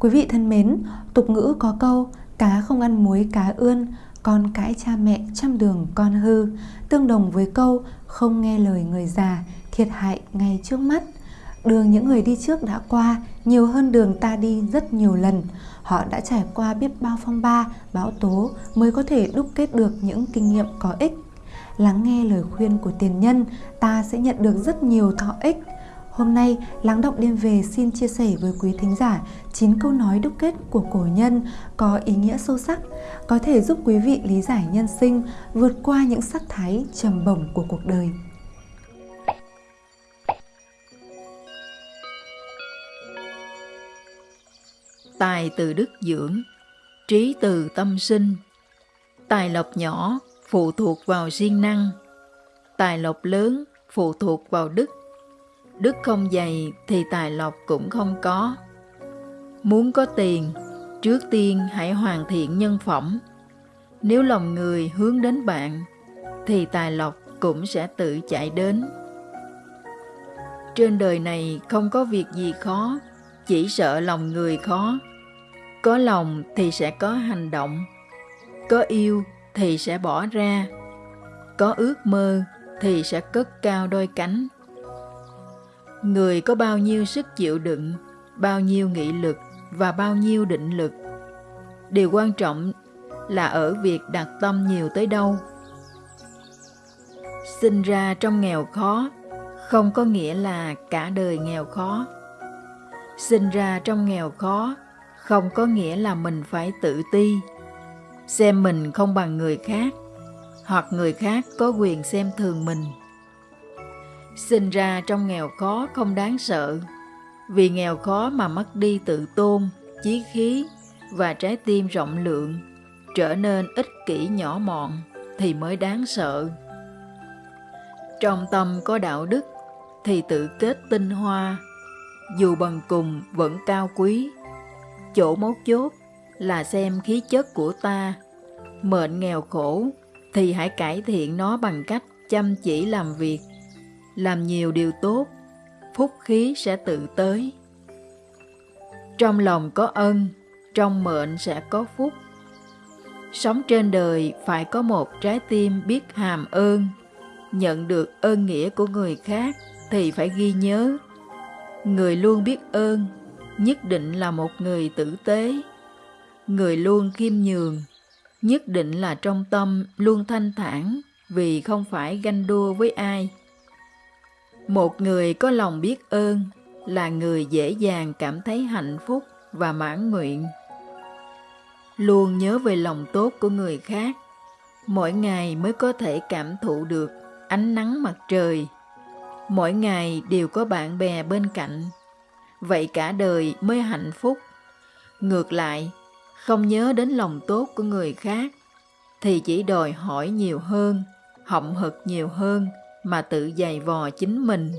Quý vị thân mến, tục ngữ có câu cá không ăn muối cá ươn, con cãi cha mẹ trăm đường con hư, tương đồng với câu không nghe lời người già, thiệt hại ngay trước mắt. Đường những người đi trước đã qua nhiều hơn đường ta đi rất nhiều lần. Họ đã trải qua biết bao phong ba, bão tố mới có thể đúc kết được những kinh nghiệm có ích. Lắng nghe lời khuyên của tiền nhân, ta sẽ nhận được rất nhiều thọ ích. Hôm nay, Lắng Động Đêm Về xin chia sẻ với quý thính giả 9 câu nói đúc kết của cổ nhân có ý nghĩa sâu sắc, có thể giúp quý vị lý giải nhân sinh, vượt qua những sắc thái trầm bổng của cuộc đời. Tài từ đức dưỡng, trí từ tâm sinh. Tài lộc nhỏ phụ thuộc vào siêng năng, tài lộc lớn phụ thuộc vào đức. Đức không dày thì tài lộc cũng không có. Muốn có tiền, trước tiên hãy hoàn thiện nhân phẩm. Nếu lòng người hướng đến bạn, thì tài lộc cũng sẽ tự chạy đến. Trên đời này không có việc gì khó, chỉ sợ lòng người khó. Có lòng thì sẽ có hành động, có yêu thì sẽ bỏ ra, có ước mơ thì sẽ cất cao đôi cánh. Người có bao nhiêu sức chịu đựng, bao nhiêu nghị lực và bao nhiêu định lực. Điều quan trọng là ở việc đặt tâm nhiều tới đâu. Sinh ra trong nghèo khó không có nghĩa là cả đời nghèo khó. Sinh ra trong nghèo khó không có nghĩa là mình phải tự ti, xem mình không bằng người khác, hoặc người khác có quyền xem thường mình. Sinh ra trong nghèo khó không đáng sợ, vì nghèo khó mà mất đi tự tôn, chí khí và trái tim rộng lượng, trở nên ích kỷ nhỏ mọn thì mới đáng sợ. Trong tâm có đạo đức thì tự kết tinh hoa, dù bằng cùng vẫn cao quý. Chỗ mấu chốt là xem khí chất của ta. Mệnh nghèo khổ thì hãy cải thiện nó bằng cách chăm chỉ làm việc, làm nhiều điều tốt, phúc khí sẽ tự tới. Trong lòng có ân, trong mệnh sẽ có phúc. Sống trên đời phải có một trái tim biết hàm ơn, nhận được ơn nghĩa của người khác thì phải ghi nhớ. Người luôn biết ơn, nhất định là một người tử tế. Người luôn khiêm nhường, nhất định là trong tâm luôn thanh thản vì không phải ganh đua với ai. Một người có lòng biết ơn là người dễ dàng cảm thấy hạnh phúc và mãn nguyện. Luôn nhớ về lòng tốt của người khác, mỗi ngày mới có thể cảm thụ được ánh nắng mặt trời. Mỗi ngày đều có bạn bè bên cạnh, vậy cả đời mới hạnh phúc. Ngược lại, không nhớ đến lòng tốt của người khác, thì chỉ đòi hỏi nhiều hơn, hậm hực nhiều hơn mà tự dày vò chính mình.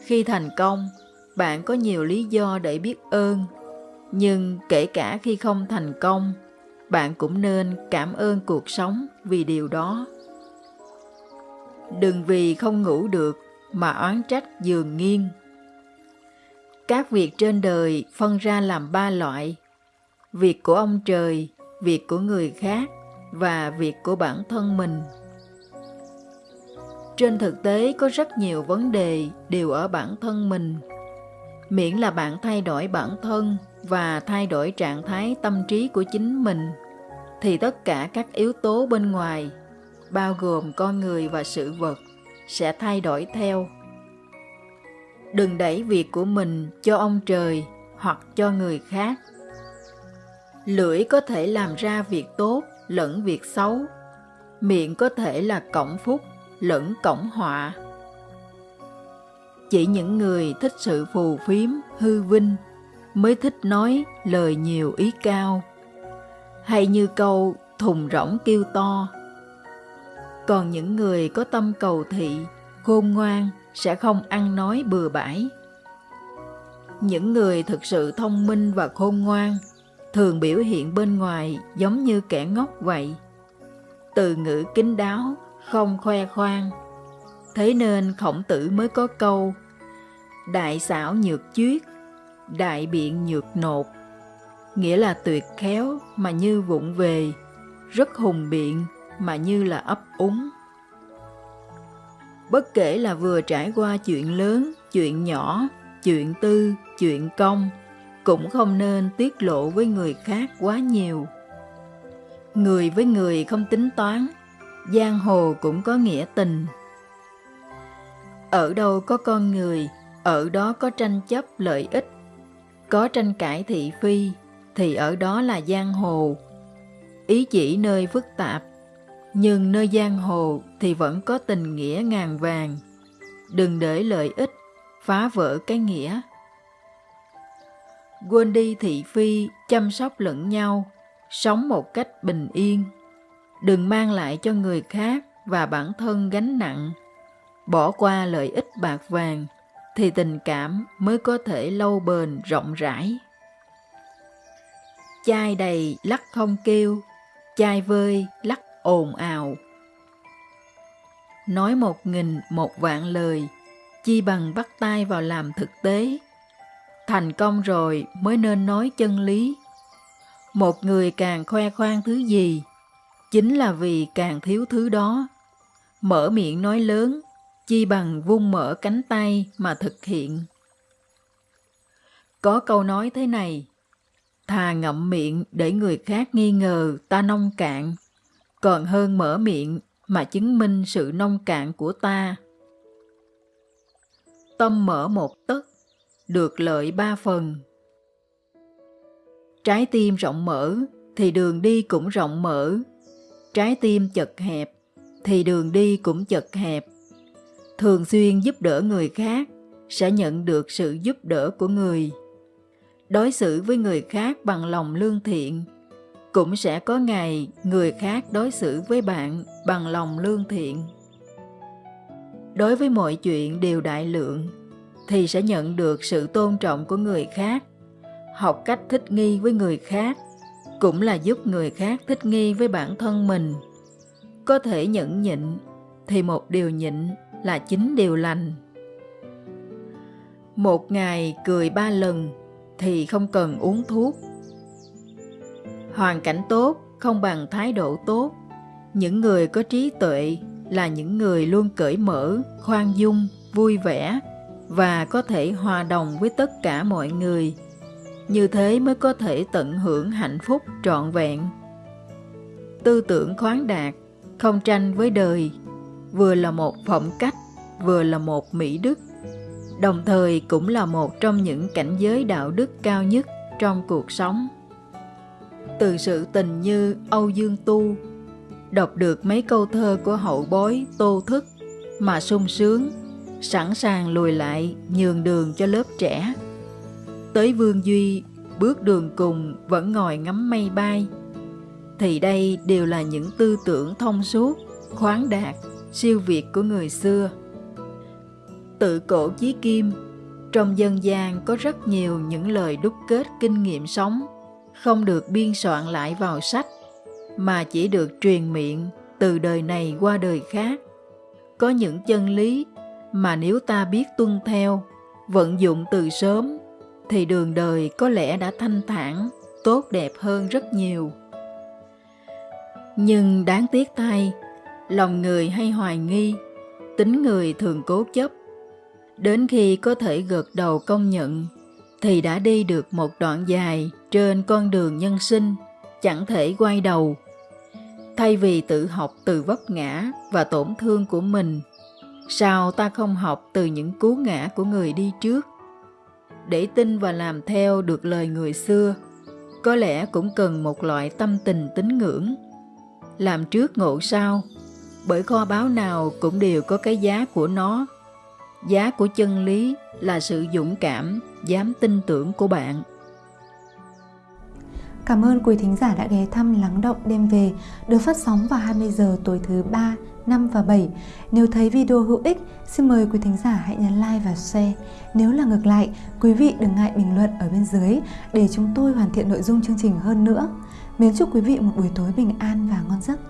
Khi thành công, bạn có nhiều lý do để biết ơn, nhưng kể cả khi không thành công, bạn cũng nên cảm ơn cuộc sống vì điều đó. Đừng vì không ngủ được mà oán trách giường nghiêng. Các việc trên đời phân ra làm ba loại, việc của ông trời, việc của người khác và việc của bản thân mình. Trên thực tế có rất nhiều vấn đề đều ở bản thân mình. Miễn là bạn thay đổi bản thân và thay đổi trạng thái tâm trí của chính mình, thì tất cả các yếu tố bên ngoài, bao gồm con người và sự vật, sẽ thay đổi theo. Đừng đẩy việc của mình cho ông trời hoặc cho người khác. Lưỡi có thể làm ra việc tốt lẫn việc xấu. Miệng có thể là cổng phúc lẫn cổng họa. Chỉ những người thích sự phù phiếm, hư vinh mới thích nói lời nhiều ý cao. Hay như câu thùng rỗng kêu to. Còn những người có tâm cầu thị, khôn ngoan sẽ không ăn nói bừa bãi. Những người thực sự thông minh và khôn ngoan thường biểu hiện bên ngoài giống như kẻ ngốc vậy. Từ ngữ kín đáo, không khoe khoang. Thế nên khổng tử mới có câu Đại xảo nhược chuyết, đại biện nhược nột, nghĩa là tuyệt khéo mà như vụng về, rất hùng biện mà như là ấp úng. Bất kể là vừa trải qua chuyện lớn, chuyện nhỏ, chuyện tư, chuyện công, cũng không nên tiết lộ với người khác quá nhiều. Người với người không tính toán, giang hồ cũng có nghĩa tình. Ở đâu có con người, ở đó có tranh chấp lợi ích, có tranh cãi thị phi, thì ở đó là giang hồ. Ý chỉ nơi phức tạp, nhưng nơi giang hồ thì vẫn có tình nghĩa ngàn vàng. Đừng để lợi ích phá vỡ cái nghĩa. Quên đi thị phi, chăm sóc lẫn nhau, sống một cách bình yên. Đừng mang lại cho người khác và bản thân gánh nặng. Bỏ qua lợi ích bạc vàng, thì tình cảm mới có thể lâu bền rộng rãi. Chai đầy lắc không kêu, chai vơi lắc ồn ào. Nói một nghìn một vạn lời, chi bằng bắt tay vào làm thực tế. Thành công rồi mới nên nói chân lý. Một người càng khoe khoang thứ gì, chính là vì càng thiếu thứ đó. Mở miệng nói lớn, chi bằng vung mở cánh tay mà thực hiện. Có câu nói thế này, thà ngậm miệng để người khác nghi ngờ ta nông cạn, còn hơn mở miệng mà chứng minh sự nông cạn của ta. Tâm mở một tấc, được lợi ba phần. Trái tim rộng mở thì đường đi cũng rộng mở. Trái tim chật hẹp thì đường đi cũng chật hẹp. Thường xuyên giúp đỡ người khác sẽ nhận được sự giúp đỡ của người. Đối xử với người khác bằng lòng lương thiện cũng sẽ có ngày người khác đối xử với bạn bằng lòng lương thiện. Đối với mọi chuyện đều đại lượng, thì sẽ nhận được sự tôn trọng của người khác. Học cách thích nghi với người khác cũng là giúp người khác thích nghi với bản thân mình. Có thể nhẫn nhịn thì một điều nhịn là chính điều lành. Một ngày cười ba lần thì không cần uống thuốc hoàn cảnh tốt không bằng thái độ tốt những người có trí tuệ là những người luôn cởi mở, khoan dung, vui vẻ và có thể hòa đồng với tất cả mọi người như thế mới có thể tận hưởng hạnh phúc trọn vẹn tư tưởng khoáng đạt không tranh với đời vừa là một phẩm cách vừa là một mỹ đức đồng thời cũng là một trong những cảnh giới đạo đức cao nhất trong cuộc sống từ sự tình như Âu Dương Tu, đọc được mấy câu thơ của hậu bối Tô Thức mà sung sướng, sẵn sàng lùi lại nhường đường cho lớp trẻ. Tới Vương Duy, bước đường cùng vẫn ngồi ngắm mây bay, thì đây đều là những tư tưởng thông suốt, khoáng đạt, siêu việt của người xưa. Tự cổ chí kim, trong dân gian có rất nhiều những lời đúc kết kinh nghiệm sống không được biên soạn lại vào sách mà chỉ được truyền miệng từ đời này qua đời khác có những chân lý mà nếu ta biết tuân theo vận dụng từ sớm thì đường đời có lẽ đã thanh thản tốt đẹp hơn rất nhiều nhưng đáng tiếc thay lòng người hay hoài nghi tính người thường cố chấp đến khi có thể gật đầu công nhận thì đã đi được một đoạn dài trên con đường nhân sinh, chẳng thể quay đầu. Thay vì tự học từ vấp ngã và tổn thương của mình, sao ta không học từ những cú ngã của người đi trước? Để tin và làm theo được lời người xưa, có lẽ cũng cần một loại tâm tình tín ngưỡng. Làm trước ngộ sau, bởi kho báu nào cũng đều có cái giá của nó. Giá của chân lý là sự dũng cảm, dám tin tưởng của bạn. Cảm ơn quý thính giả đã ghé thăm Lắng Động Đêm Về được phát sóng vào 20 giờ tối thứ 3, 5 và 7. Nếu thấy video hữu ích, xin mời quý thính giả hãy nhấn like và share. Nếu là ngược lại, quý vị đừng ngại bình luận ở bên dưới để chúng tôi hoàn thiện nội dung chương trình hơn nữa. Mến chúc quý vị một buổi tối bình an và ngon giấc.